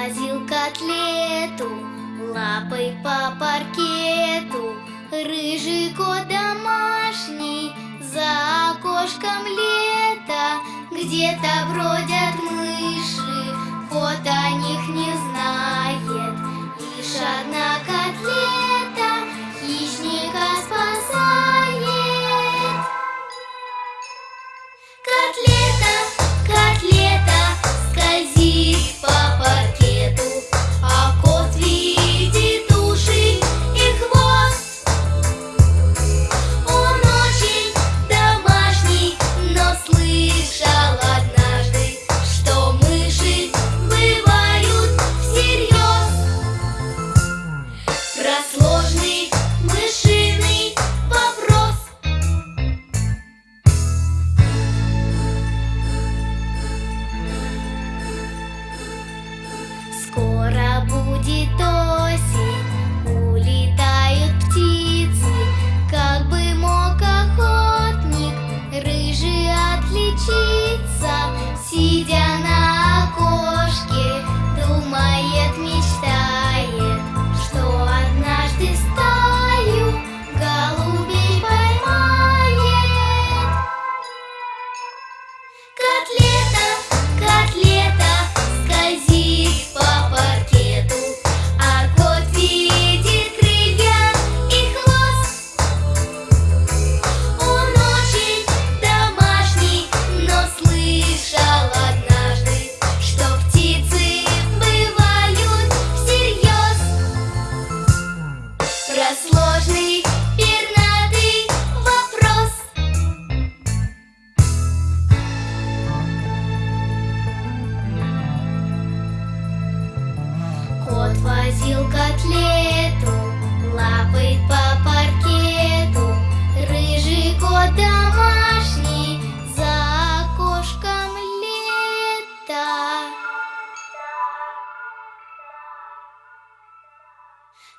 Размазил котлету лапой по паркету. Рыжий кот домашний за окошком лета. Где-то бродят мы de doce. Мега сложный